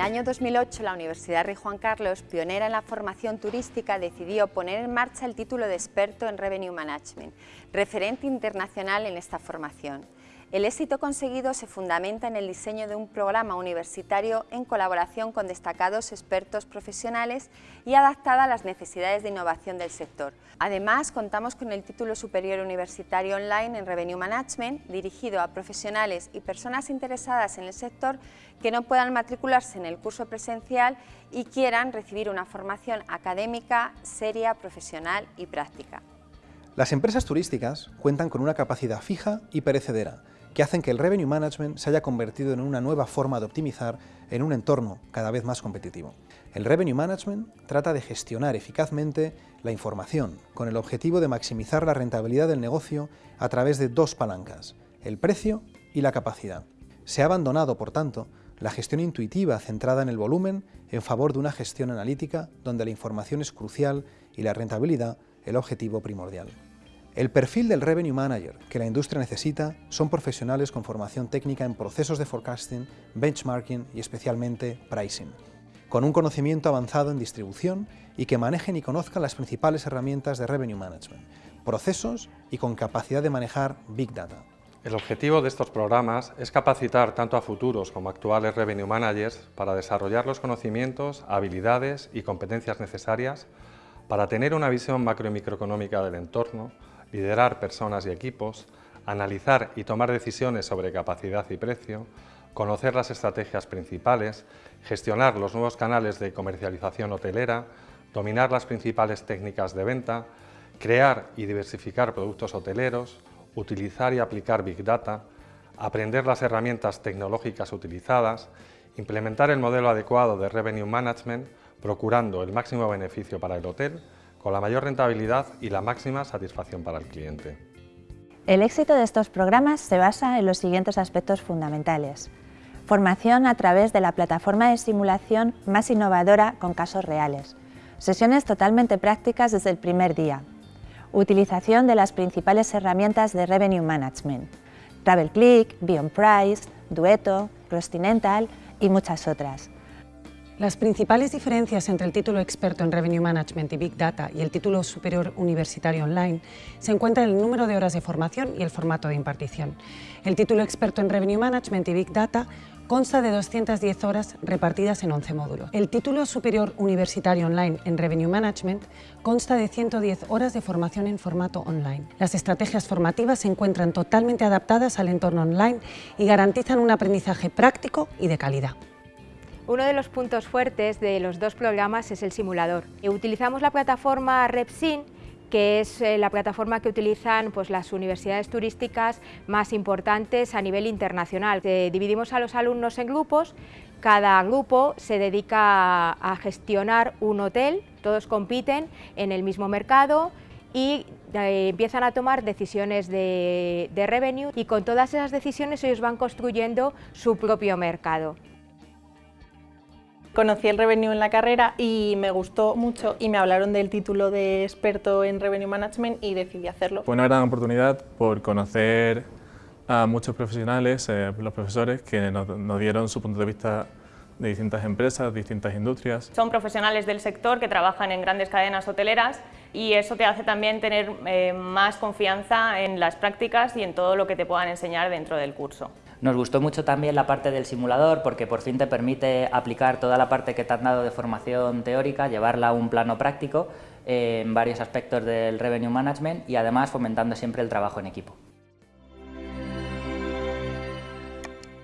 año 2008 la Universidad Rey Juan Carlos, pionera en la formación turística, decidió poner en marcha el título de experto en Revenue Management, referente internacional en esta formación. El éxito conseguido se fundamenta en el diseño de un programa universitario en colaboración con destacados expertos profesionales y adaptada a las necesidades de innovación del sector. Además, contamos con el título superior universitario online en Revenue Management, dirigido a profesionales y personas interesadas en el sector que no puedan matricularse en el curso presencial y quieran recibir una formación académica, seria, profesional y práctica. Las empresas turísticas cuentan con una capacidad fija y perecedera, que hacen que el revenue management se haya convertido en una nueva forma de optimizar en un entorno cada vez más competitivo. El revenue management trata de gestionar eficazmente la información con el objetivo de maximizar la rentabilidad del negocio a través de dos palancas, el precio y la capacidad. Se ha abandonado, por tanto, la gestión intuitiva centrada en el volumen en favor de una gestión analítica donde la información es crucial y la rentabilidad el objetivo primordial. El perfil del Revenue Manager que la industria necesita son profesionales con formación técnica en procesos de forecasting, benchmarking y especialmente pricing, con un conocimiento avanzado en distribución y que manejen y conozcan las principales herramientas de Revenue Management, procesos y con capacidad de manejar Big Data. El objetivo de estos programas es capacitar tanto a futuros como actuales Revenue Managers para desarrollar los conocimientos, habilidades y competencias necesarias para tener una visión macro y microeconómica del entorno, liderar personas y equipos, analizar y tomar decisiones sobre capacidad y precio, conocer las estrategias principales, gestionar los nuevos canales de comercialización hotelera, dominar las principales técnicas de venta, crear y diversificar productos hoteleros, utilizar y aplicar Big Data, aprender las herramientas tecnológicas utilizadas, implementar el modelo adecuado de Revenue Management, procurando el máximo beneficio para el hotel, con la mayor rentabilidad y la máxima satisfacción para el cliente. El éxito de estos programas se basa en los siguientes aspectos fundamentales. Formación a través de la plataforma de simulación más innovadora con casos reales. Sesiones totalmente prácticas desde el primer día. Utilización de las principales herramientas de Revenue Management. TravelClick, Beyond Price, Dueto, Continental y muchas otras. Las principales diferencias entre el título experto en Revenue Management y Big Data y el título superior universitario online se encuentran en el número de horas de formación y el formato de impartición. El título experto en Revenue Management y Big Data consta de 210 horas repartidas en 11 módulos. El título superior universitario online en Revenue Management consta de 110 horas de formación en formato online. Las estrategias formativas se encuentran totalmente adaptadas al entorno online y garantizan un aprendizaje práctico y de calidad. Uno de los puntos fuertes de los dos programas es el simulador. Utilizamos la plataforma Repsin, que es eh, la plataforma que utilizan pues, las universidades turísticas más importantes a nivel internacional. dividimos a los alumnos en grupos, cada grupo se dedica a gestionar un hotel, todos compiten en el mismo mercado, y eh, empiezan a tomar decisiones de revenue y con todas esas decisiones ellos van construyendo su propio mercado. Conocí el Revenue en la carrera y me gustó mucho y me hablaron del título de experto en Revenue Management y decidí hacerlo. Fue una gran oportunidad por conocer a muchos profesionales, eh, los profesores, que nos, dieron su punto de vista de distintas empresas, distintas industrias. Son profesionales del sector que trabajan en grandes cadenas hoteleras y eso te hace también tener eh, más confianza en las prácticas y en todo lo que te puedan enseñar dentro del curso. Nos gustó mucho también la parte del simulador porque por fin te permite aplicar toda la parte que te han dado de formación teórica, llevarla a un plano práctico en varios aspectos del revenue management y además fomentando siempre el trabajo en equipo.